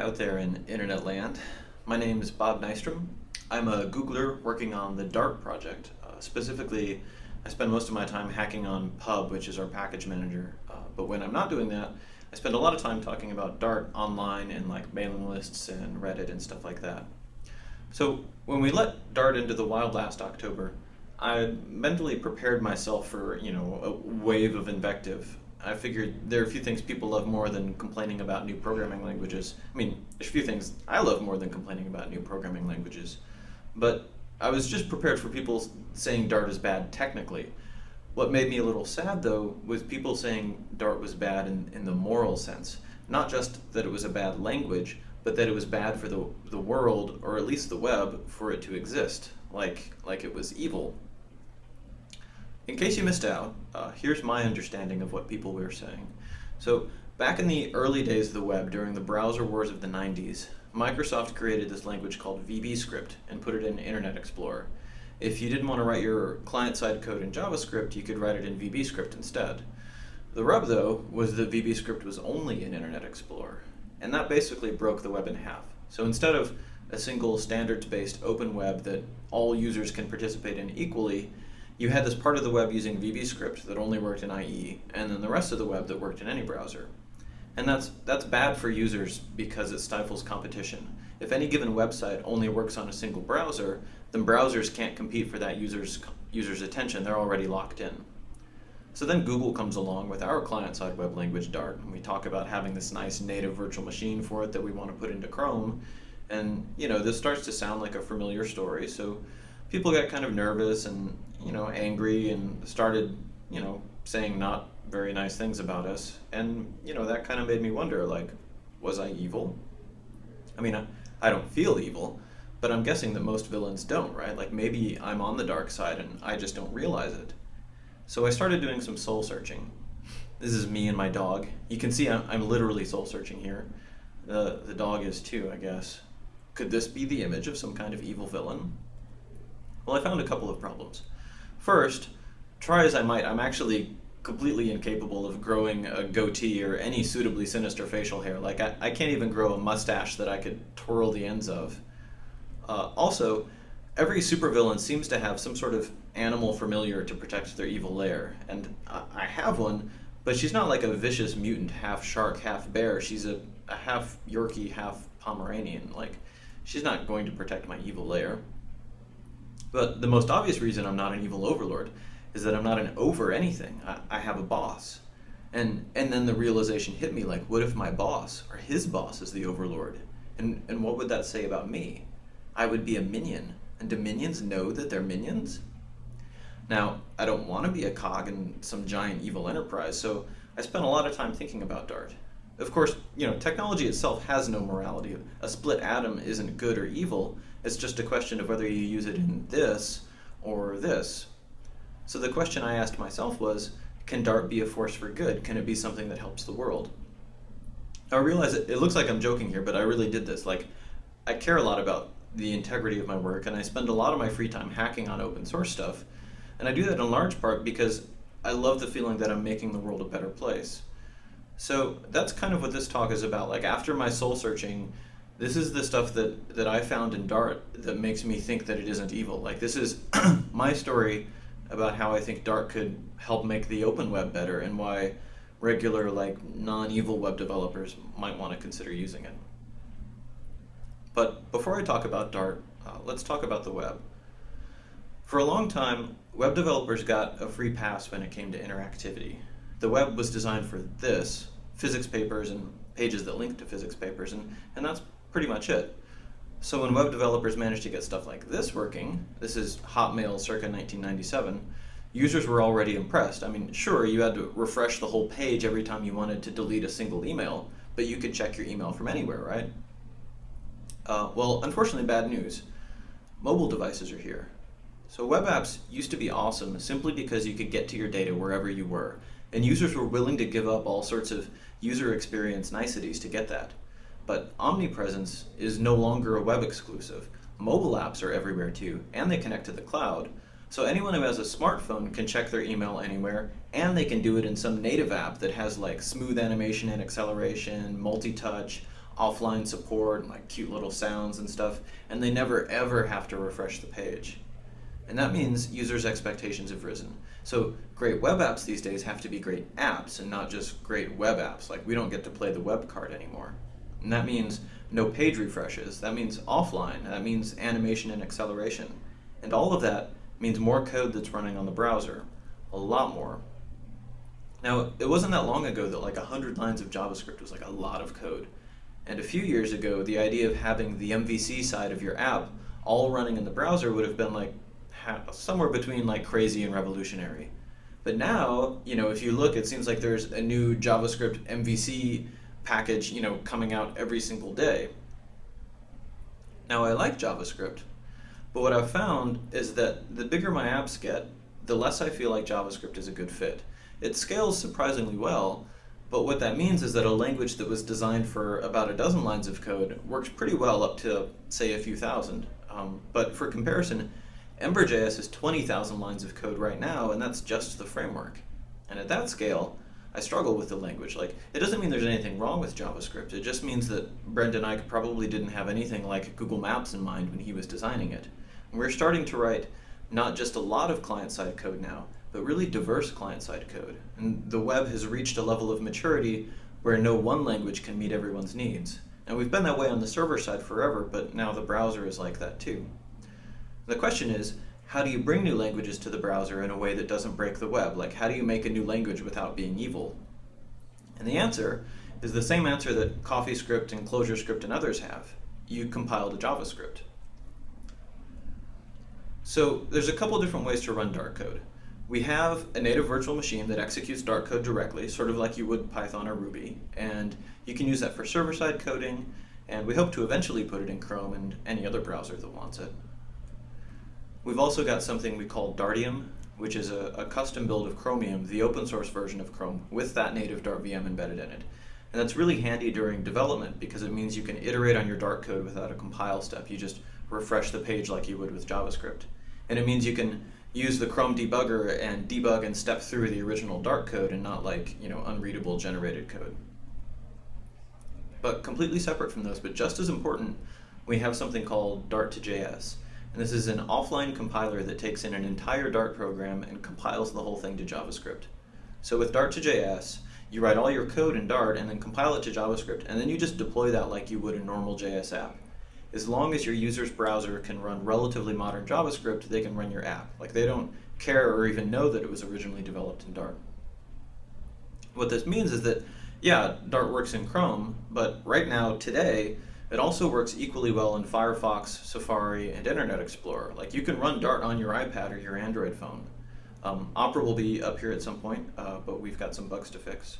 out there in internet land. My name is Bob Nystrom. I'm a Googler working on the Dart project. Uh, specifically, I spend most of my time hacking on Pub, which is our package manager. Uh, but when I'm not doing that, I spend a lot of time talking about Dart online in like mailing lists and Reddit and stuff like that. So when we let Dart into the wild last October, I mentally prepared myself for you know a wave of invective I figured there are a few things people love more than complaining about new programming languages. I mean, there's a few things I love more than complaining about new programming languages. But I was just prepared for people saying Dart is bad technically. What made me a little sad though was people saying Dart was bad in, in the moral sense. Not just that it was a bad language, but that it was bad for the, the world, or at least the web, for it to exist. Like, like it was evil in case you missed out, uh, here's my understanding of what people were saying. So, back in the early days of the web, during the browser wars of the 90s, Microsoft created this language called VBScript and put it in Internet Explorer. If you didn't want to write your client-side code in JavaScript, you could write it in VBScript instead. The rub, though, was that VBScript was only in Internet Explorer, and that basically broke the web in half. So instead of a single standards-based open web that all users can participate in equally, you had this part of the web using VBScript that only worked in IE, and then the rest of the web that worked in any browser. And that's, that's bad for users because it stifles competition. If any given website only works on a single browser, then browsers can't compete for that user's, user's attention. They're already locked in. So then Google comes along with our client-side web language Dart, and we talk about having this nice native virtual machine for it that we want to put into Chrome. And you know, this starts to sound like a familiar story, so people got kind of nervous and you know angry and started you know saying not very nice things about us. And you know that kind of made me wonder like was i evil? I mean I, I don't feel evil but i'm guessing that most villains don't right? Like maybe i'm on the dark side and i just don't realize it. So i started doing some soul searching. This is me and my dog. You can see i'm, I'm literally soul searching here. The, the dog is too i guess. Could this be the image of some kind of evil villain? Well, I found a couple of problems. First, try as I might, I'm actually completely incapable of growing a goatee or any suitably sinister facial hair. Like, I, I can't even grow a mustache that I could twirl the ends of. Uh, also, every supervillain seems to have some sort of animal familiar to protect their evil lair, and I, I have one, but she's not like a vicious mutant, half shark, half bear. She's a, a half Yorkie, half Pomeranian. Like, she's not going to protect my evil lair. But the most obvious reason I'm not an evil overlord is that I'm not an over anything. I, I have a boss. And and then the realization hit me like, what if my boss or his boss is the overlord? And and what would that say about me? I would be a minion. And do minions know that they're minions? Now, I don't want to be a cog in some giant evil enterprise, so I spent a lot of time thinking about Dart. Of course, you know, technology itself has no morality. A split atom isn't good or evil. It's just a question of whether you use it in this or this. So the question I asked myself was, can Dart be a force for good? Can it be something that helps the world? I realize it, it looks like I'm joking here, but I really did this. Like, I care a lot about the integrity of my work, and I spend a lot of my free time hacking on open source stuff. And I do that in large part because I love the feeling that I'm making the world a better place. So that's kind of what this talk is about. Like after my soul searching, this is the stuff that, that I found in Dart that makes me think that it isn't evil. Like this is my story about how I think Dart could help make the open web better and why regular like non-evil web developers might want to consider using it. But before I talk about Dart, uh, let's talk about the web. For a long time, web developers got a free pass when it came to interactivity the web was designed for this, physics papers and pages that link to physics papers, and, and that's pretty much it. So when web developers managed to get stuff like this working, this is Hotmail circa 1997, users were already impressed. I mean, sure, you had to refresh the whole page every time you wanted to delete a single email, but you could check your email from anywhere, right? Uh, well, unfortunately, bad news. Mobile devices are here. So web apps used to be awesome simply because you could get to your data wherever you were. And users were willing to give up all sorts of user experience niceties to get that. But omnipresence is no longer a web exclusive. Mobile apps are everywhere too, and they connect to the cloud. So anyone who has a smartphone can check their email anywhere, and they can do it in some native app that has like smooth animation and acceleration, multi-touch, offline support and like cute little sounds and stuff, and they never ever have to refresh the page. And that means users' expectations have risen. So great web apps these days have to be great apps and not just great web apps. Like we don't get to play the web card anymore. And that means no page refreshes. That means offline. That means animation and acceleration. And all of that means more code that's running on the browser. A lot more. Now, it wasn't that long ago that like 100 lines of JavaScript was like a lot of code. And a few years ago, the idea of having the MVC side of your app all running in the browser would have been like somewhere between like crazy and revolutionary. But now, you know, if you look, it seems like there's a new JavaScript MVC package, you know, coming out every single day. Now, I like JavaScript, but what I've found is that the bigger my apps get, the less I feel like JavaScript is a good fit. It scales surprisingly well, but what that means is that a language that was designed for about a dozen lines of code works pretty well up to, say, a few thousand. Um, but for comparison, Ember.js is 20,000 lines of code right now, and that's just the framework. And at that scale, I struggle with the language. Like, it doesn't mean there's anything wrong with JavaScript. It just means that Brendan Eich probably didn't have anything like Google Maps in mind when he was designing it. And we're starting to write not just a lot of client-side code now, but really diverse client-side code. And the web has reached a level of maturity where no one language can meet everyone's needs. And we've been that way on the server side forever, but now the browser is like that too. The question is, how do you bring new languages to the browser in a way that doesn't break the web? Like, how do you make a new language without being evil? And the answer is the same answer that CoffeeScript and ClojureScript and others have. You compile to JavaScript. So there's a couple different ways to run Dart code. We have a native virtual machine that executes Dart code directly, sort of like you would Python or Ruby, and you can use that for server-side coding, and we hope to eventually put it in Chrome and any other browser that wants it. We've also got something we call Dartium, which is a, a, custom build of Chromium, the open source version of Chrome, with that native Dart VM embedded in it. And that's really handy during development because it means you can iterate on your Dart code without a compile step. You just refresh the page like you would with JavaScript. And it means you can use the Chrome debugger and debug and step through the original Dart code and not like, you know, unreadable generated code. But completely separate from those, but just as important, we have something called Dart to JS. And this is an offline compiler that takes in an entire Dart program and compiles the whole thing to JavaScript. So with Dart to JS, you write all your code in Dart and then compile it to JavaScript, and then you just deploy that like you would a normal JS app as long as your user's browser can run relatively modern JavaScript, they can run your app. Like they don't care or even know that it was originally developed in Dart. What this means is that, yeah, Dart works in Chrome, but right now, today, it also works equally well in Firefox, Safari, and Internet Explorer. Like you can run Dart on your iPad or your Android phone. Um, Opera will be up here at some point, uh, but we've got some bugs to fix.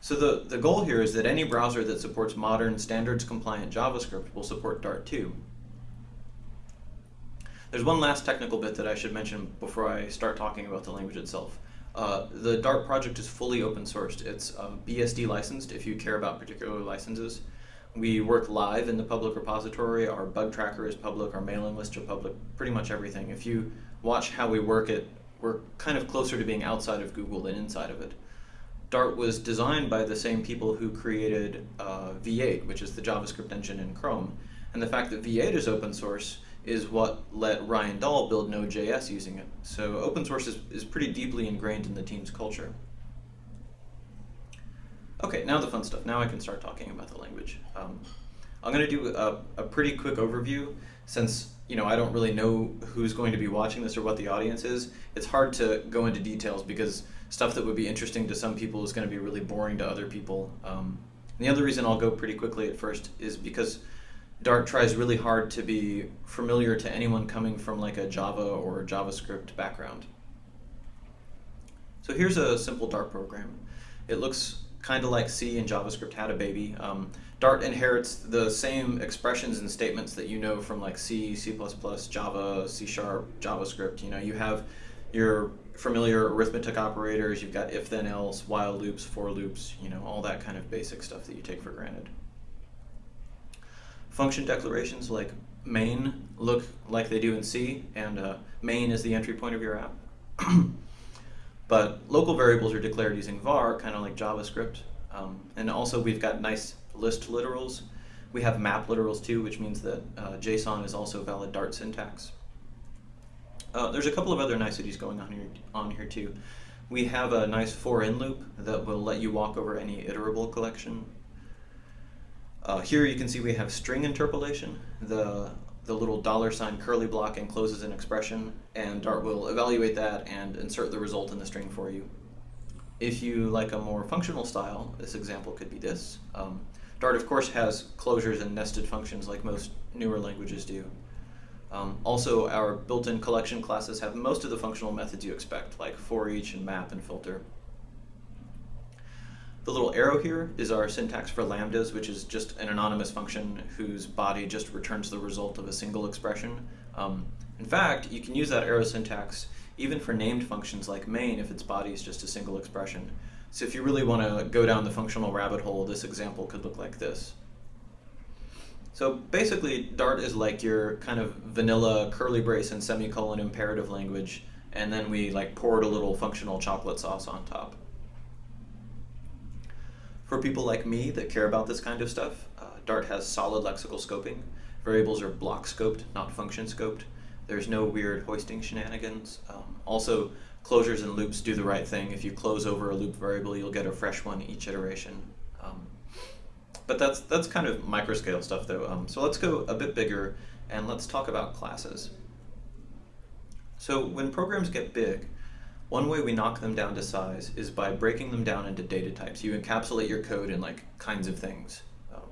So the, the goal here is that any browser that supports modern standards compliant JavaScript will support Dart too. There's one last technical bit that I should mention before I start talking about the language itself. Uh, the Dart project is fully open sourced. It's uh, BSD licensed if you care about particular licenses. We work live in the public repository. Our bug tracker is public. Our mailing lists are public. Pretty much everything. If you watch how we work it, we're kind of closer to being outside of Google than inside of it. Dart was designed by the same people who created uh, V8, which is the JavaScript engine in Chrome. And the fact that V8 is open source is what let Ryan Dahl build Node.js using it. So open source is, is pretty deeply ingrained in the team's culture. Okay, now the fun stuff. Now I can start talking about the language. Um, I'm going to do a, a pretty quick overview since you know I don't really know who's going to be watching this or what the audience is. It's hard to go into details because stuff that would be interesting to some people is going to be really boring to other people. Um, the other reason I'll go pretty quickly at first is because Dart tries really hard to be familiar to anyone coming from like a Java or JavaScript background. So here's a simple Dart program. It looks kind of like C and JavaScript had a baby. Um, Dart inherits the same expressions and statements that you know from like C, C++, Java, C Sharp, JavaScript. You know, you have your familiar arithmetic operators, you've got if then else, while loops, for loops, you know, all that kind of basic stuff that you take for granted. Function declarations like main look like they do in C, and uh, main is the entry point of your app. but local variables are declared using var, kind of like JavaScript. Um, and also we've got nice list literals. We have map literals too, which means that uh, JSON is also valid Dart syntax. Uh, there's a couple of other niceties going on here, on here too. We have a nice for in loop that will let you walk over any iterable collection. Uh, here you can see we have string interpolation. The, the little dollar sign curly block encloses an expression, and Dart will evaluate that and insert the result in the string for you. If you like a more functional style, this example could be this. Um, Dart, of course, has closures and nested functions like most newer languages do. Um, also, our built-in collection classes have most of the functional methods you expect, like for each and map and filter. The little arrow here is our syntax for lambdas, which is just an anonymous function whose body just returns the result of a single expression. Um, in fact, you can use that arrow syntax even for named functions like main if its body is just a single expression. So if you really want to go down the functional rabbit hole, this example could look like this. So basically, Dart is like your kind of vanilla curly brace and semicolon imperative language, and then we like poured a little functional chocolate sauce on top. For people like me that care about this kind of stuff, uh, Dart has solid lexical scoping. Variables are block scoped, not function scoped. There's no weird hoisting shenanigans. Um, also, closures and loops do the right thing. If you close over a loop variable, you'll get a fresh one each iteration. Um, but that's that's kind of microscale stuff though. Um, so let's go a bit bigger and let's talk about classes. So when programs get big, one way we knock them down to size is by breaking them down into data types. You encapsulate your code in like kinds of things. Um,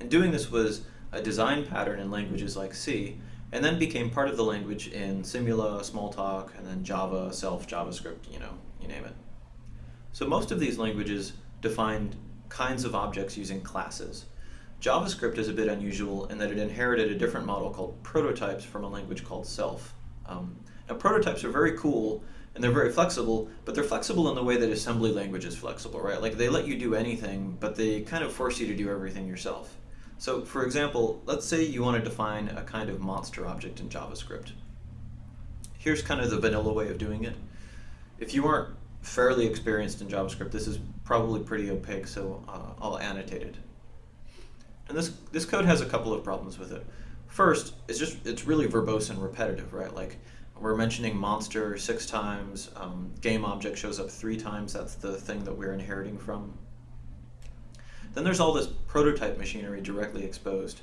and doing this was a design pattern in languages like C, and then became part of the language in Simula, Smalltalk, and then Java, Self, JavaScript, you know, you name it. So most of these languages defined kinds of objects using classes. JavaScript is a bit unusual in that it inherited a different model called prototypes from a language called Self. Um, now prototypes are very cool and they're very flexible, but they're flexible in the way that assembly language is flexible, right? Like they let you do anything, but they kind of force you to do everything yourself. So for example, let's say you want to define a kind of monster object in JavaScript. Here's kind of the vanilla way of doing it. If you aren't fairly experienced in JavaScript, this is probably pretty opaque, so uh, I'll annotate it. And this, this code has a couple of problems with it. First, it's just, it's really verbose and repetitive, right? Like, we're mentioning monster six times, um, game object shows up three times, that's the thing that we're inheriting from. Then there's all this prototype machinery directly exposed.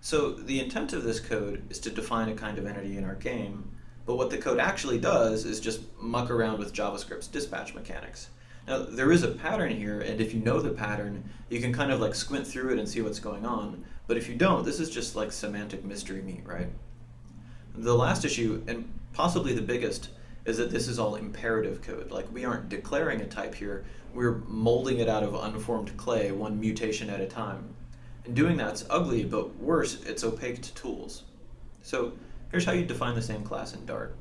So the intent of this code is to define a kind of entity in our game, but what the code actually does is just muck around with JavaScript's dispatch mechanics. Now, there is a pattern here, and if you know the pattern, you can kind of like squint through it and see what's going on. But if you don't, this is just like semantic mystery meat, right? The last issue, and possibly the biggest, is that this is all imperative code. Like, we aren't declaring a type here, we're molding it out of unformed clay, one mutation at a time. And doing that's ugly, but worse, it's opaque to tools. So Here's how you define the same class in Dart.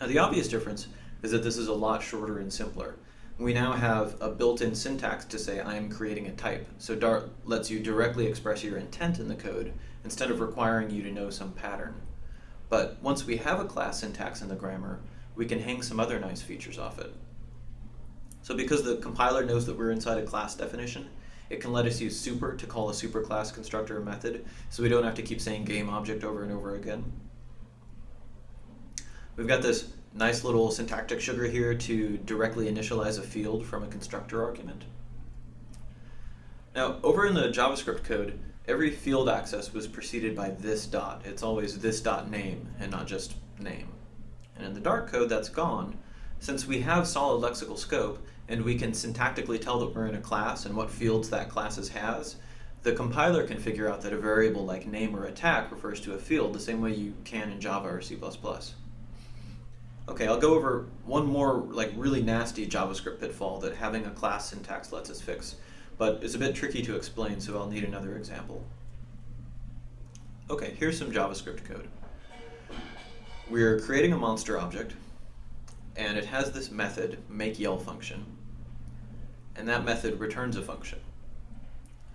Now the obvious difference is that this is a lot shorter and simpler. We now have a built-in syntax to say I am creating a type. So Dart lets you directly express your intent in the code instead of requiring you to know some pattern. But once we have a class syntax in the grammar, we can hang some other nice features off it. So because the compiler knows that we're inside a class definition, it can let us use super to call a superclass constructor method, so we don't have to keep saying game object over and over again. We've got this nice little syntactic sugar here to directly initialize a field from a constructor argument. Now, over in the JavaScript code, every field access was preceded by this dot. It's always this dot name and not just name. And in the Dart code, that's gone. Since we have solid lexical scope, and we can syntactically tell that we're in a class and what fields that class has, the compiler can figure out that a variable like name or attack refers to a field the same way you can in Java or C++. Okay, I'll go over one more like really nasty JavaScript pitfall that having a class syntax lets us fix, but it's a bit tricky to explain, so I'll need another example. Okay, here's some JavaScript code. We're creating a monster object, and it has this method, makeYell function, and that method returns a function.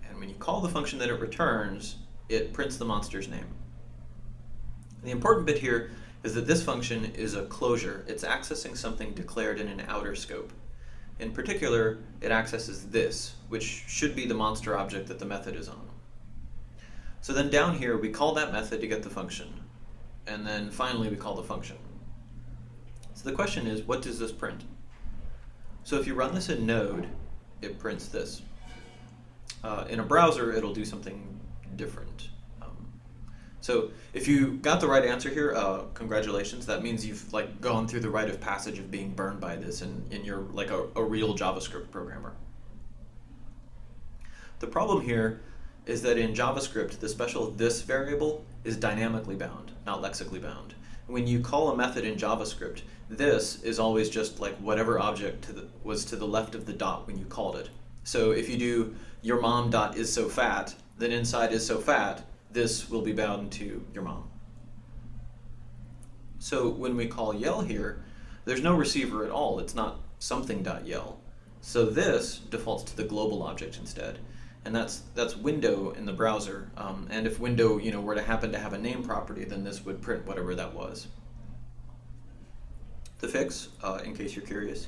And when you call the function that it returns, it prints the monster's name. And the important bit here is that this function is a closure. It's accessing something declared in an outer scope. In particular, it accesses this, which should be the monster object that the method is on. So then down here, we call that method to get the function. And then finally, we call the function. So the question is, what does this print? So if you run this in Node, it prints this. Uh, in a browser, it'll do something different. So if you got the right answer here, uh, congratulations. That means you've like gone through the rite of passage of being burned by this and, and you're like a, a real JavaScript programmer. The problem here is that in JavaScript, the special this variable is dynamically bound, not lexically bound. When you call a method in JavaScript, this is always just like whatever object to the, was to the left of the dot when you called it. So if you do your mom dot is so fat, then inside is so fat, this will be bound to your mom. So when we call yell here, there's no receiver at all. It's not something dot yell. So this defaults to the global object instead and that's that's window in the browser. Um, and if window you know were to happen to have a name property, then this would print whatever that was. The fix, uh, in case you're curious,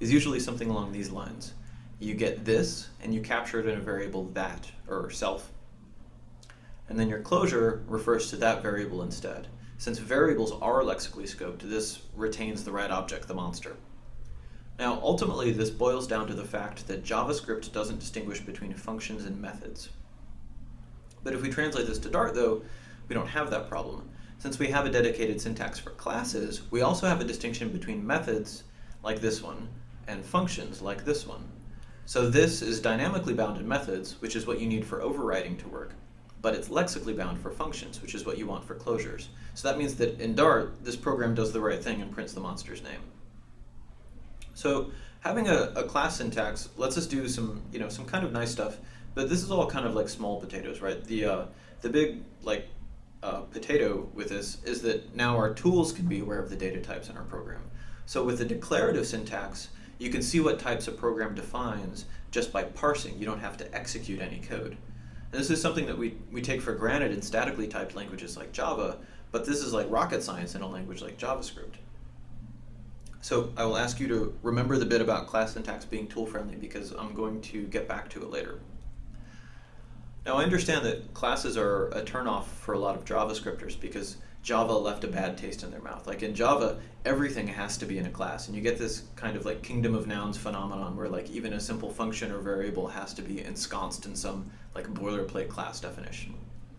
is usually something along these lines. You get this, and you capture it in a variable that, or self. And then your closure refers to that variable instead. Since variables are lexically scoped, this retains the right object, the monster. Now, ultimately, this boils down to the fact that JavaScript doesn't distinguish between functions and methods. But if we translate this to Dart, though, we don't have that problem. Since we have a dedicated syntax for classes, we also have a distinction between methods, like this one, and functions, like this one. So this is dynamically bound in methods, which is what you need for overriding to work, but it's lexically bound for functions, which is what you want for closures. So that means that in Dart, this program does the right thing and prints the monster's name. So having a, a class syntax lets us do some, you know, some kind of nice stuff, but this is all kind of like small potatoes, right? The, uh, the big, like, uh, potato with this is that now our tools can be aware of the data types in our program. So with the declarative syntax, you can see what types a program defines just by parsing. You don't have to execute any code. This is something that we, we take for granted in statically typed languages like Java, but this is like rocket science in a language like JavaScript. So I will ask you to remember the bit about class syntax being tool friendly because I'm going to get back to it later. Now I understand that classes are a turnoff for a lot of JavaScripters because Java left a bad taste in their mouth. Like in Java, everything has to be in a class, and you get this kind of like kingdom of nouns phenomenon where like even a simple function or variable has to be ensconced in some like a boilerplate class definition.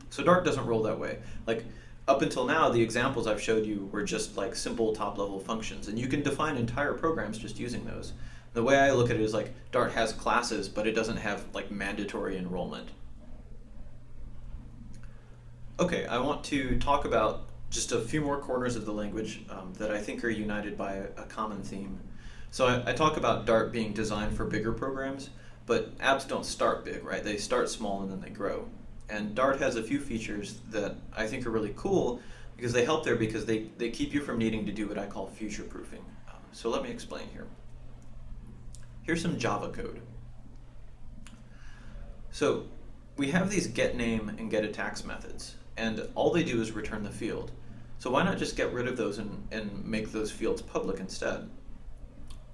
So Dart doesn't roll that way. Like up until now, the examples I've showed you were just like simple top-level functions, and you can define entire programs just using those. The way I look at it is like Dart has classes, but it doesn't have like mandatory enrollment. Okay, I want to talk about just a few more corners of the language um, that I think are united by a, a common theme. So I, I, talk about Dart being designed for bigger programs, but apps don't start big, right? They start small and then they grow. And Dart has a few features that I think are really cool because they help there because they, they keep you from needing to do what I call future proofing. Um, so let me explain here. Here's some Java code. So we have these get name and get attacks methods, and all they do is return the field. So why not just get rid of those and, and make those fields public instead?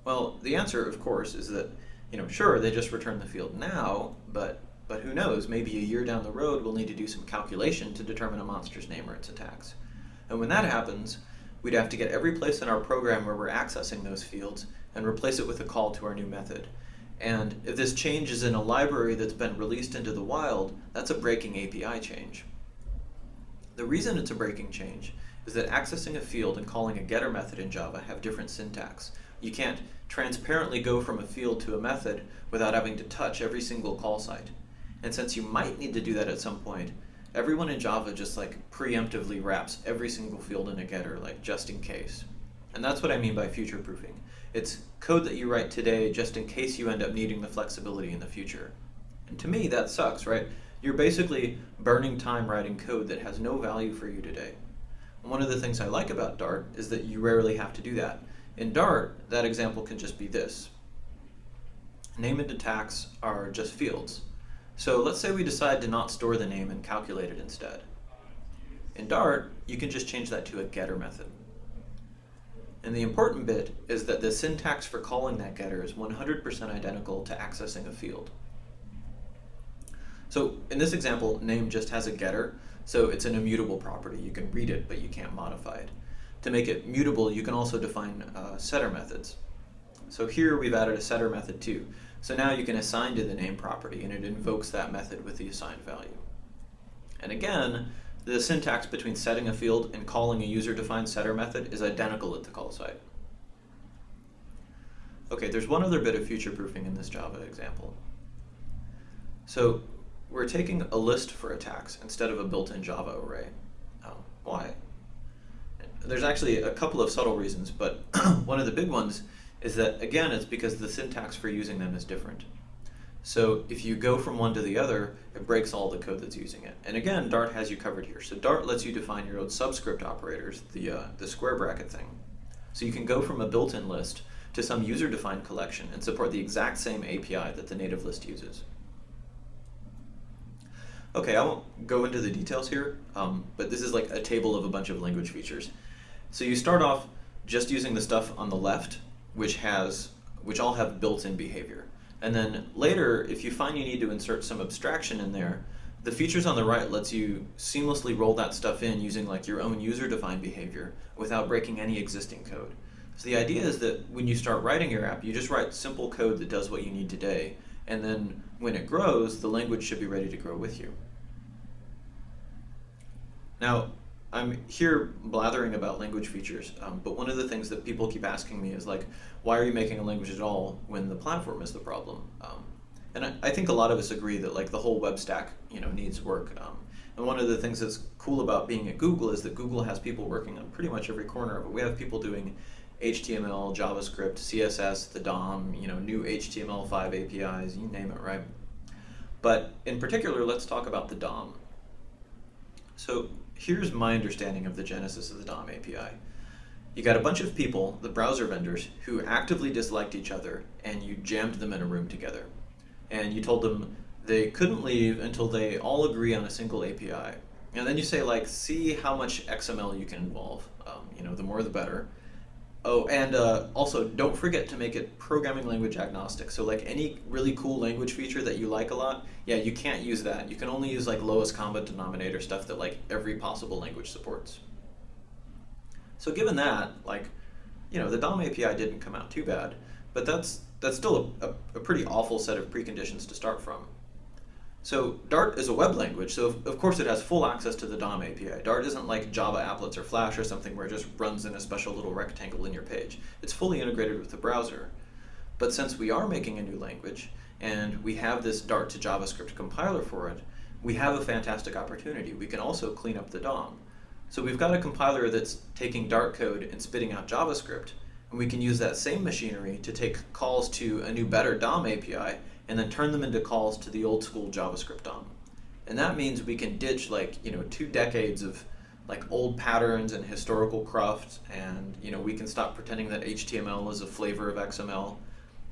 Well, the answer, of course, is that, you know, sure, they just return the field now, but but who knows, maybe a year down the road we'll need to do some calculation to determine a monster's name or its attacks. And when that happens, we'd have to get every place in our program where we're accessing those fields and replace it with a call to our new method. And if this change is in a library that's been released into the wild, that's a breaking API change. The reason it's a breaking change is that accessing a field and calling a getter method in Java have different syntax. You can't transparently go from a field to a method without having to touch every single call site. And since you might need to do that at some point, everyone in Java just like preemptively wraps every single field in a getter, like just in case. And that's what I mean by future proofing. It's code that you write today just in case you end up needing the flexibility in the future. And to me, that sucks, right? You're basically burning time writing code that has no value for you today. And one of the things I like about Dart is that you rarely have to do that. In Dart, that example can just be this. Name and attacks are just fields. So let's say we decide to not store the name and calculate it instead. In Dart, you can just change that to a getter method. And the important bit is that the syntax for calling that getter is 100% identical to accessing a field. So in this example, name just has a getter, so it's an immutable property. You can read it, but you can't modify it. To make it mutable, you can also define uh, setter methods. So here we've added a setter method too. So now you can assign to the name property, and it invokes that method with the assigned value. And again, the syntax between setting a field and calling a user-defined setter method is identical at the call site. Okay, there's one other bit of future proofing in this Java example. So we're taking a list for attacks instead of a built-in Java array. Why? There's actually a couple of subtle reasons, but one of the big ones is that, again, it's because the syntax for using them is different. So if you go from one to the other, it breaks all the code that's using it. And again, Dart has you covered here. So Dart lets you define your own subscript operators, the, uh, the square bracket thing. So you can go from a built-in list to some user-defined collection and support the exact same API that the native list uses. Okay, I won't go into the details here, um, but this is like a table of a bunch of language features. So you start off just using the stuff on the left, which has which all have built-in behavior. And then later, if you find you need to insert some abstraction in there, the features on the right lets you seamlessly roll that stuff in using like your own user-defined behavior without breaking any existing code. So the idea is that when you start writing your app, you just write simple code that does what you need today, and then when it grows, the language should be ready to grow with you. Now, I'm here blathering about language features, um, but one of the things that people keep asking me is like, why are you making a language at all when the platform is the problem? Um, and I, I, think a lot of us agree that like the whole web stack, you know, needs work. Um, and one of the things that's cool about being at Google is that Google has people working on pretty much every corner of it. We have people doing HTML, JavaScript, CSS, the DOM, you know, new HTML5 APIs, you name it, right? But in particular, let's talk about the DOM. So here's my understanding of the genesis of the DOM API. You got a bunch of people, the browser vendors, who actively disliked each other, and you jammed them in a room together. And you told them they couldn't leave until they all agree on a single API. And then you say, like, see how much XML you can involve. Um, you know, the more the better. Oh, and uh, also don't forget to make it programming language agnostic. So like any really cool language feature that you like a lot, yeah, you can't use that. You can only use like lowest common denominator stuff that like every possible language supports. So given that, like, you know, the DOM API didn't come out too bad, but that's that's still a, a, a pretty awful set of preconditions to start from. So Dart is a web language, so of course it has full access to the DOM API. Dart isn't like Java applets or Flash or something where it just runs in a special little rectangle in your page. It's fully integrated with the browser. But since we are making a new language, and we have this Dart to JavaScript compiler for it, we have a fantastic opportunity. We can also clean up the DOM. So we've got a compiler that's taking Dart code and spitting out JavaScript, and we can use that same machinery to take calls to a new better DOM API and then turn them into calls to the old school JavaScript DOM. And that means we can ditch like, you know, two decades of like old patterns and historical cruft and you know we can stop pretending that HTML is a flavor of XML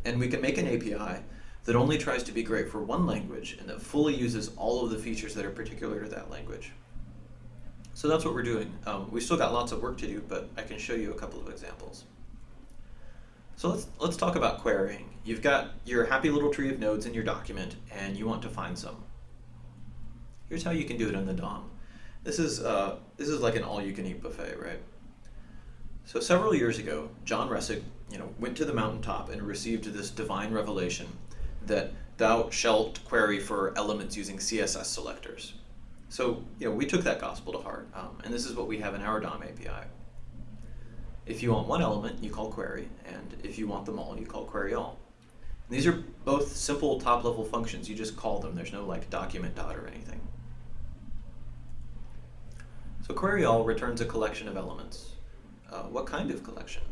and we can make an API that only tries to be great for one language and that fully uses all of the features that are particular to that language. So that's what we're doing. Um, we still got lots of work to do, but I can show you a couple of examples. So let's, let's talk about querying. You've got your happy little tree of nodes in your document, and you want to find some. Here's how you can do it in the DOM. This is, uh, this is like an all-you-can-eat buffet, right? So several years ago, John Resig, you know, went to the mountaintop and received this divine revelation that thou shalt query for elements using CSS selectors. So, you know, we took that gospel to heart, um, and this is what we have in our DOM API. If you want one element, you call query, and if you want them all, you call query all. And these are both simple top-level functions. You just call them. There's no like document dot or anything. So query all returns a collection of elements. Uh, what kind of collection?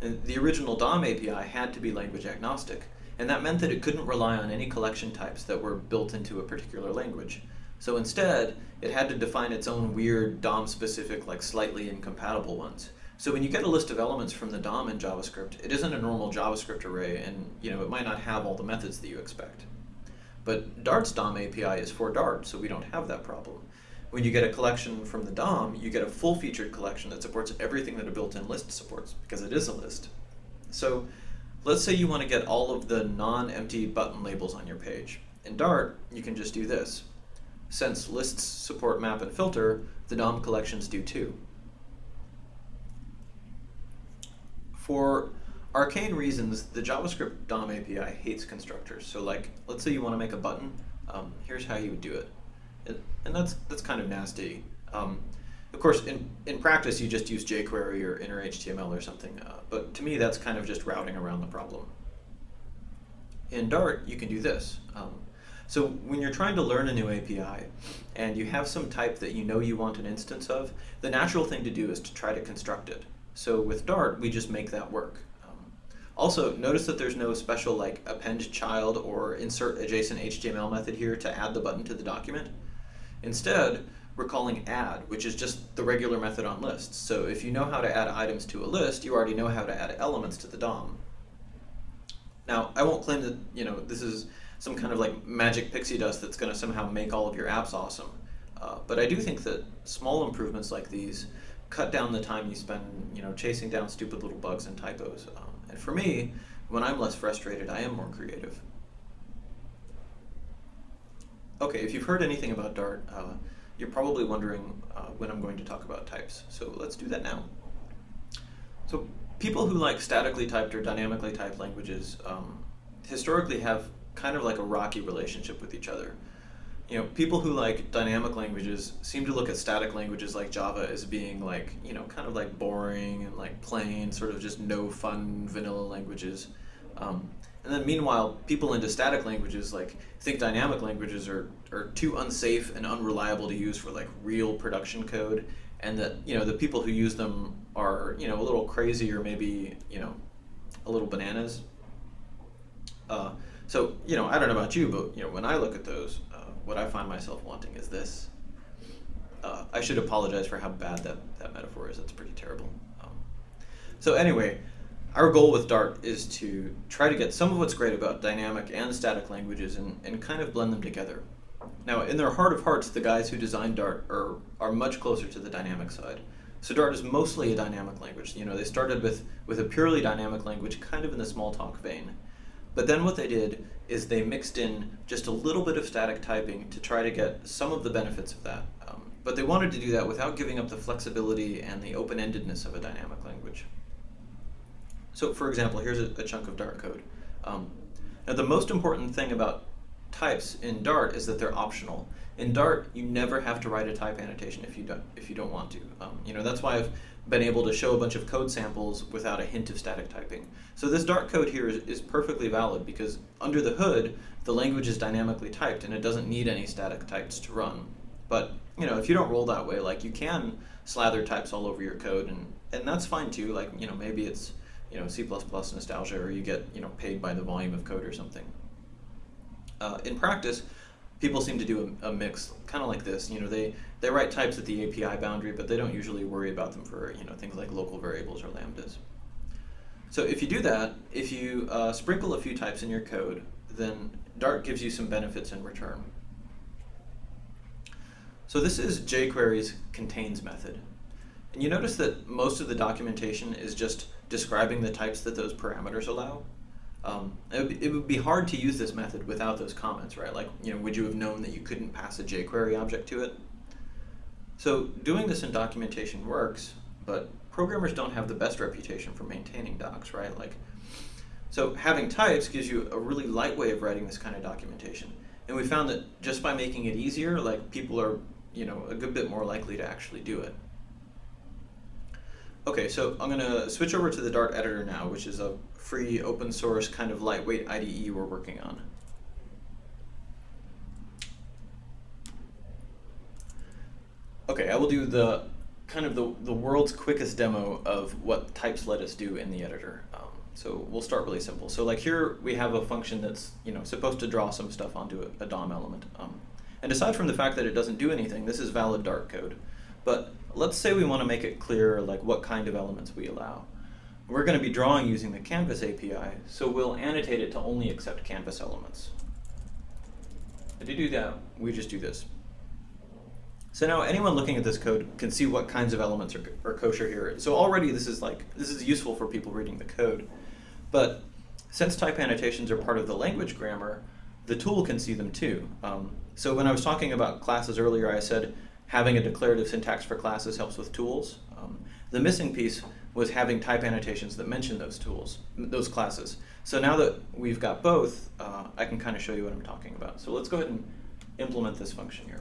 And the original DOM API had to be language agnostic, and that meant that it couldn't rely on any collection types that were built into a particular language. So instead, it had to define its own weird DOM-specific, like slightly incompatible ones. So when you get a list of elements from the DOM in JavaScript, it isn't a normal JavaScript array, and you know it might not have all the methods that you expect. But Dart's DOM API is for Dart, so we don't have that problem. When you get a collection from the DOM, you get a full-featured collection that supports everything that a built-in list supports, because it is a list. So let's say you want to get all of the non-empty button labels on your page, In Dart, you can just do this. Since lists support map and filter, the DOM collections do too. For arcane reasons, the JavaScript DOM API hates constructors. So like, let's say you want to make a button, um, here's how you would do it. And that's, that's kind of nasty. Um, of course, in, in practice, you just use jQuery or inner HTML or something. Uh, but to me, that's kind of just routing around the problem. In Dart, you can do this. Um, so when you're trying to learn a new API and you have some type that you know you want an instance of, the natural thing to do is to try to construct it. So with Dart, we just make that work. Um, also, notice that there's no special like append child or insert adjacent HTML method here to add the button to the document. Instead, we're calling add, which is just the regular method on lists. So if you know how to add items to a list, you already know how to add elements to the DOM. Now, I won't claim that you know this is some kind of like magic pixie dust that's going to somehow make all of your apps awesome. Uh, but I do think that small improvements like these cut down the time you spend, you know, chasing down stupid little bugs and typos. Um, and for me, when I'm less frustrated, I am more creative. Okay, if you've heard anything about Dart, uh, you're probably wondering uh, when I'm going to talk about types. So let's do that now. So people who like statically typed or dynamically typed languages um, historically have kind of like a rocky relationship with each other. You know, people who like dynamic languages seem to look at static languages like Java as being like, you know, kind of like boring and like plain, sort of just no fun vanilla languages. Um, and then meanwhile, people into static languages like think dynamic languages are, are too unsafe and unreliable to use for like real production code and that, you know, the people who use them are, you know, a little crazy or maybe, you know, a little bananas. Uh, so, you know, I don't know about you, but you know, when I look at those, what I find myself wanting is this. Uh, I should apologize for how bad that, that metaphor is. That's pretty terrible. Um, so anyway, our goal with Dart is to try to get some of what's great about dynamic and static languages and, and kind of blend them together. Now, in their heart of hearts, the guys who designed Dart are, are much closer to the dynamic side. So Dart is mostly a dynamic language. You know, they started with, with a purely dynamic language, kind of in the Smalltalk vein. But then what they did is they mixed in just a little bit of static typing to try to get some of the benefits of that. Um, but they wanted to do that without giving up the flexibility and the open-endedness of a dynamic language. So for example, here's a, a chunk of Dart code. Um, now the most important thing about types in Dart is that they're optional. In Dart, you never have to write a type annotation if you don't if you don't want to. Um, you know that's why been able to show a bunch of code samples without a hint of static typing. So this Dart code here is, is perfectly valid because under the hood, the language is dynamically typed and it doesn't need any static types to run. But you know, if you don't roll that way, like you can slather types all over your code and, and that's fine too. Like, you know, maybe it's, you know, C++ nostalgia or you get, you know, paid by the volume of code or something. Uh, in practice, people seem to do a, a mix, kind of like this. You know, they, they write types at the API boundary, but they don't usually worry about them for you know things like local variables or lambdas. So if you do that, if you uh, sprinkle a few types in your code, then Dart gives you some benefits in return. So this is jQuery's contains method. And you notice that most of the documentation is just describing the types that those parameters allow. Um, it, would be, it, would be hard to use this method without those comments, right? Like, you know, would you have known that you couldn't pass a jQuery object to it? So doing this in documentation works, but programmers don't have the best reputation for maintaining docs, right? Like, so having types gives you a really light way of writing this kind of documentation. And we found that just by making it easier, like people are, you know, a good bit more likely to actually do it. Okay, so I'm going to switch over to the Dart editor now, which is a free open source kind of lightweight IDE we're working on. Okay, I will do the kind of the, the world's quickest demo of what types let us do in the editor. Um, so we'll start really simple. So like here we have a function that's you know supposed to draw some stuff onto a, a DOM element. Um, and aside from the fact that it doesn't do anything, this is valid Dart code. But let's say we want to make it clear like what kind of elements we allow. We're going to be drawing using the Canvas API, so we'll annotate it to only accept Canvas elements. And to do that, we just do this. So now anyone looking at this code can see what kinds of elements are, are kosher here. So already this is like, this is useful for people reading the code. But since type annotations are part of the language grammar, the tool can see them too. Um, so when I was talking about classes earlier, I said having a declarative syntax for classes helps with tools. Um, the missing piece was having type annotations that mention those tools, those classes. So now that we've got both, uh, I can kind of show you what I'm talking about. So let's go ahead and implement this function here.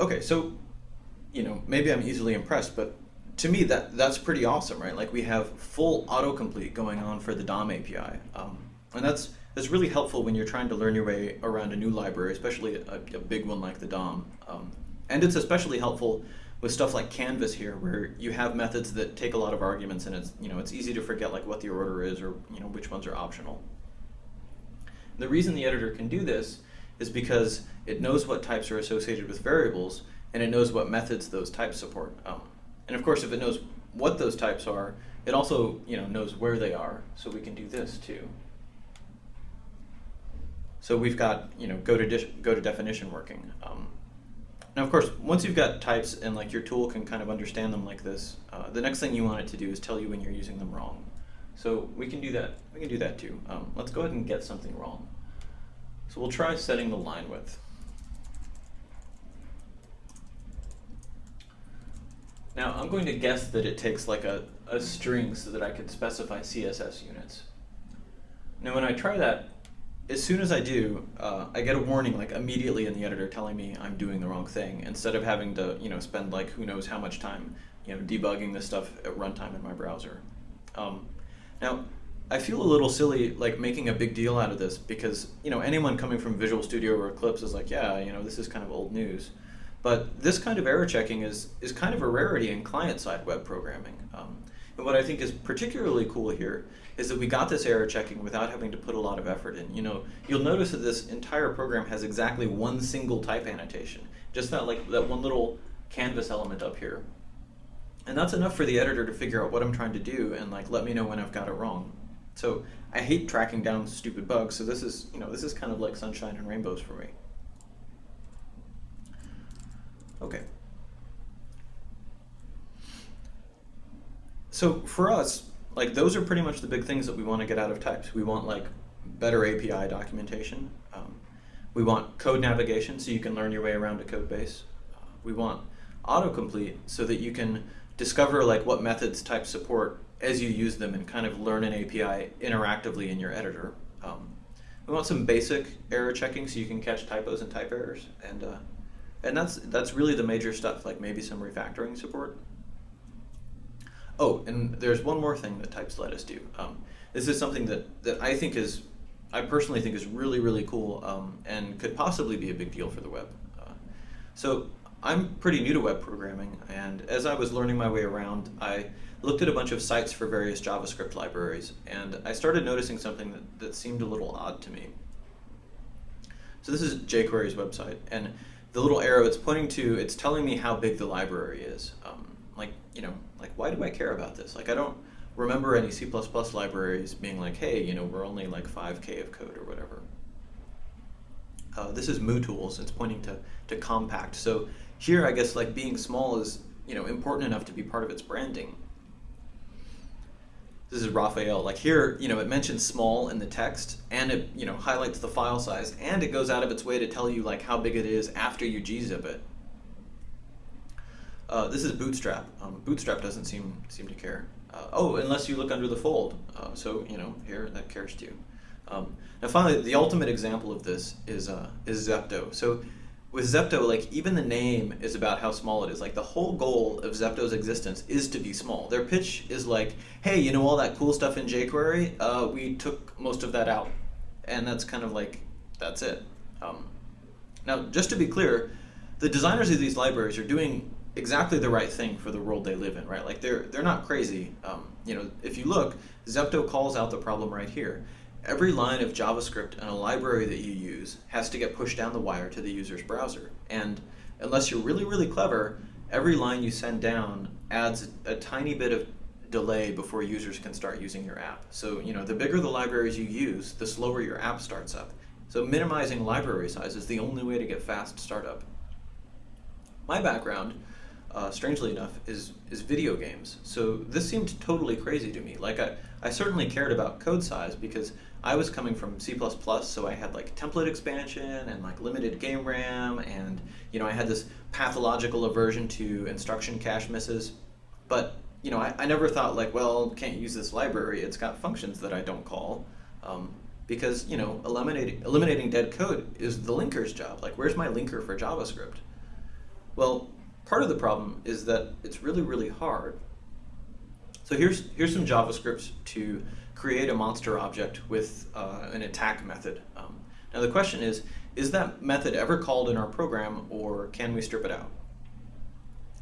Okay, so you know maybe I'm easily impressed, but to me that that's pretty awesome, right? Like we have full autocomplete going on for the DOM API, um, and that's that's really helpful when you're trying to learn your way around a new library, especially a, a big one like the DOM. Um, and it's especially helpful with stuff like Canvas here, where you have methods that take a lot of arguments, and it's you know it's easy to forget like what the order is or you know which ones are optional. The reason the editor can do this is because it knows what types are associated with variables, and it knows what methods those types support. Um, and of course, if it knows what those types are, it also you know knows where they are, so we can do this too. So we've got you know go to go to definition working. Um, now, of course, once you've got types and like your tool can kind of understand them like this, uh, the next thing you want it to do is tell you when you're using them wrong. So we can do that. We can do that too. Um, let's go ahead and get something wrong. So we'll try setting the line width. Now I'm going to guess that it takes like a, a string so that I could specify CSS units. Now when I try that, as soon as I do, uh, I get a warning like immediately in the editor telling me I'm doing the wrong thing instead of having to you know spend like who knows how much time you know debugging this stuff at runtime in my browser. Um, now I feel a little silly like making a big deal out of this because you know anyone coming from Visual Studio or Eclipse is like, yeah, you know this is kind of old news. But this kind of error checking is is kind of a rarity in client-side web programming. Um, and what I think is particularly cool here is that we got this error checking without having to put a lot of effort in. You know, you'll notice that this entire program has exactly one single type annotation, just that like that one little canvas element up here. And that's enough for the editor to figure out what I'm trying to do and like let me know when I've got it wrong. So I hate tracking down stupid bugs, so this is, you know, this is kind of like sunshine and rainbows for me. Okay. So for us, like those are pretty much the big things that we want to get out of types. We want like better API documentation. Um, we want code navigation so you can learn your way around a code base. Uh, we want autocomplete so that you can discover like what methods types support as you use them and kind of learn an API interactively in your editor. Um, we want some basic error checking so you can catch typos and type errors, and uh, and that's that's really the major stuff. Like maybe some refactoring support. Oh, and there's one more thing that types let us do. Um, this is something that that I think is, I personally think is really really cool um, and could possibly be a big deal for the web. Uh, so I'm pretty new to web programming, and as I was learning my way around, I looked at a bunch of sites for various JavaScript libraries, and I started noticing something that, that seemed a little odd to me. So this is jQuery's website, and the little arrow it's pointing to, it's telling me how big the library is. Um, like, you know, like why do I care about this? Like I don't remember any C++ libraries being like, hey, you know, we're only like 5k of code or whatever. Uh, this is MooTools, it's pointing to, to compact. So here, I guess, like being small is, you know, important enough to be part of its branding this is Raphael. Like here, you know, it mentions small in the text, and it you know highlights the file size, and it goes out of its way to tell you like how big it is after you gzip it. Uh, this is Bootstrap. Um, Bootstrap doesn't seem seem to care. Uh, oh, unless you look under the fold. Uh, so you know here that cares too. Um, now finally, the ultimate example of this is uh, is Zepto. So with Zepto, like even the name is about how small it is. Like the whole goal of Zepto's existence is to be small. Their pitch is like, hey, you know all that cool stuff in jQuery? Uh, we took most of that out, and that's kind of like that's it. Um, now, just to be clear, the designers of these libraries are doing exactly the right thing for the world they live in, right? Like they're they're not crazy. Um, you know, if you look, Zepto calls out the problem right here every line of JavaScript in a library that you use has to get pushed down the wire to the user's browser. And unless you're really, really clever, every line you send down adds a, a tiny bit of delay before users can start using your app. So, you know, the bigger the libraries you use, the slower your app starts up. So minimizing library size is the only way to get fast startup. My background, uh, strangely enough, is is video games. So this seemed totally crazy to me. Like I, I certainly cared about code size because I was coming from C++, so I had like template expansion and like limited game RAM, and you know I had this pathological aversion to instruction cache misses. But you know I, I never thought like, well, can't use this library. It's got functions that I don't call. Um, because you know eliminating eliminating dead code is the linker's job. Like, where's my linker for JavaScript? Well, part of the problem is that it's really really hard. So here's here's some JavaScript to create a monster object with uh, an attack method. Um, now the question is, is that method ever called in our program, or can we strip it out?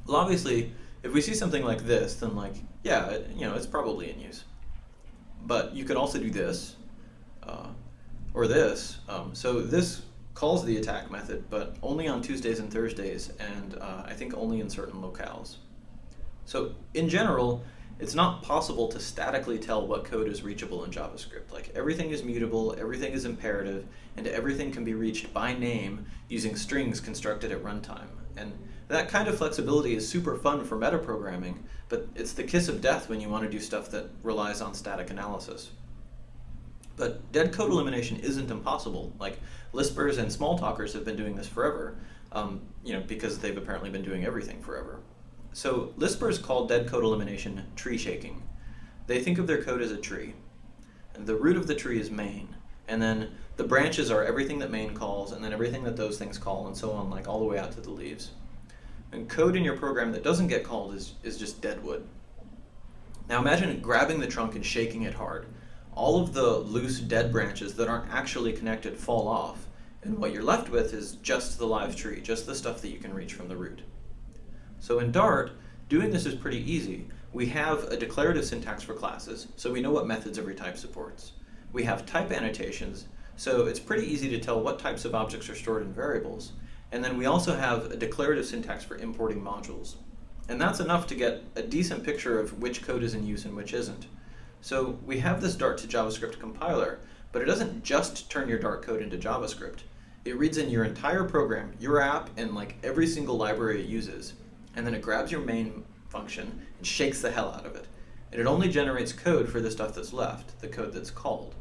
Well, obviously, if we see something like this, then like, yeah, it, you know, it's probably in use. But you could also do this, uh, or this. Um, so this calls the attack method, but only on Tuesdays and Thursdays, and uh, I think only in certain locales. So in general, it's not possible to statically tell what code is reachable in JavaScript. Like everything is mutable, everything is imperative, and everything can be reached by name using strings constructed at runtime. And that kind of flexibility is super fun for metaprogramming, but it's the kiss of death when you want to do stuff that relies on static analysis. But dead code elimination isn't impossible. Like Lispers and Smalltalkers have been doing this forever, um, you know, because they've apparently been doing everything forever. So Lispers call dead code elimination tree shaking. They think of their code as a tree. And the root of the tree is main. And then the branches are everything that main calls, and then everything that those things call, and so on, like all the way out to the leaves. And code in your program that doesn't get called is, is just dead wood. Now imagine grabbing the trunk and shaking it hard all of the loose dead branches that aren't actually connected fall off, and what you're left with is just the live tree, just the stuff that you can reach from the root. So in Dart, doing this is pretty easy. We have a declarative syntax for classes, so we know what methods every type supports. We have type annotations, so it's pretty easy to tell what types of objects are stored in variables. And then we also have a declarative syntax for importing modules. And that's enough to get a decent picture of which code is in use and which isn't. So we have this Dart to JavaScript compiler, but it doesn't just turn your Dart code into JavaScript. It reads in your entire program, your app, and like every single library it uses, and then it grabs your main function and shakes the hell out of it. And it only generates code for the stuff that's left, the code that's called.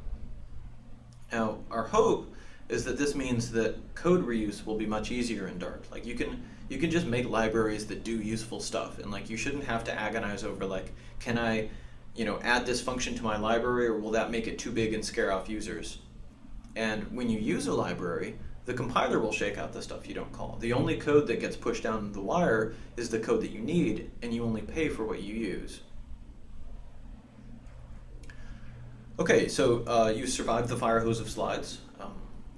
Now, our hope is that this means that code reuse will be much easier in Dart. Like you can you can just make libraries that do useful stuff, and like you shouldn't have to agonize over like, can I you know, add this function to my library or will that make it too big and scare off users? And when you use a library, the compiler will shake out the stuff you don't call. The only code that gets pushed down the wire is the code that you need, and you only pay for what you use. Okay, so uh, you survived the fire hose of slides. Um,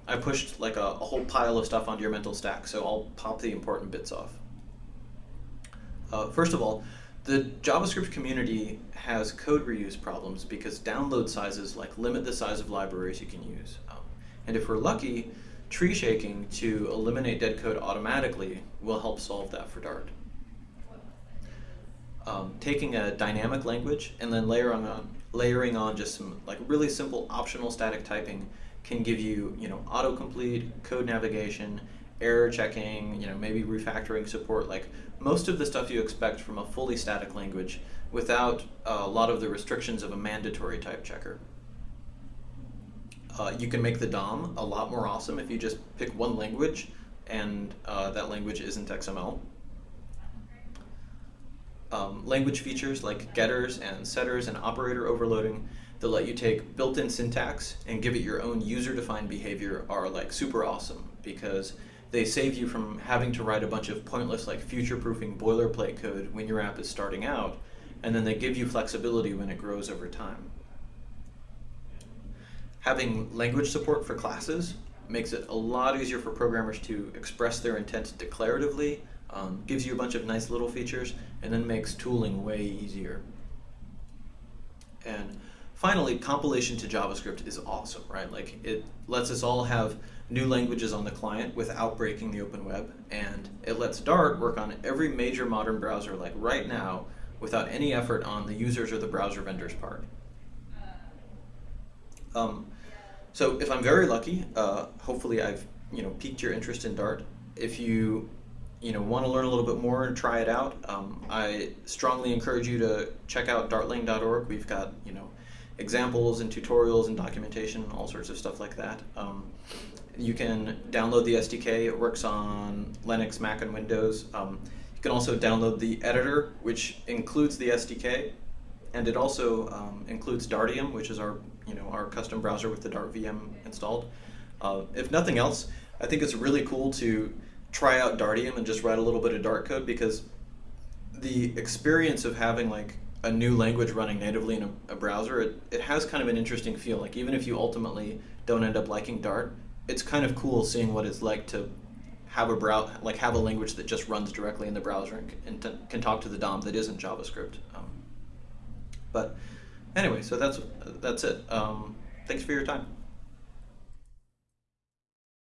I pushed like a, a whole pile of stuff onto your mental stack, so I'll pop the important bits off. Uh, first of all, the JavaScript community has code reuse problems because download sizes like limit the size of libraries you can use. Um, and if we're lucky, tree shaking to eliminate dead code automatically will help solve that for Dart. Um, taking a dynamic language and then layering on, layering on just some like really simple optional static typing can give you, you know, autocomplete, code navigation, error checking, you know, maybe refactoring support, like most of the stuff you expect from a fully static language without a lot of the restrictions of a mandatory type checker. Uh, you can make the DOM a lot more awesome if you just pick one language and uh, that language isn't XML. Um, language features like getters and setters and operator overloading that let you take built-in syntax and give it your own user-defined behavior are like super awesome because they save you from having to write a bunch of pointless like future-proofing boilerplate code when your app is starting out, and then they give you flexibility when it grows over time. Having language support for classes makes it a lot easier for programmers to express their intent declaratively, um, gives you a bunch of nice little features, and then makes tooling way easier. And finally, compilation to JavaScript is awesome, right? Like it lets us all have new languages on the client without breaking the open web, and it lets Dart work on every major modern browser like right now without any effort on the users or the browser vendor's part. Um, so if I'm very lucky, uh, hopefully I've you know piqued your interest in Dart. If you you know want to learn a little bit more and try it out, um, I strongly encourage you to check out dartlang.org. We've got you know examples and tutorials and documentation, and all sorts of stuff like that. Um, you can download the SDK. It works on Linux, Mac, and Windows. Um, you can also download the editor, which includes the SDK, and it also um, includes Dartium, which is our you know our custom browser with the Dart VM installed. Uh, if nothing else, I think it's really cool to try out Dartium and just write a little bit of Dart code because the experience of having like a new language running natively in a, a, browser, it, it has kind of an interesting feel. Like even if you ultimately don't end up liking Dart, it's kind of cool seeing what it's like to have a brow like have a language that just runs directly in the browser and, and t- can talk to the DOM that isn't JavaScript. Um, but anyway, so that's that's it. Um, thanks for your time.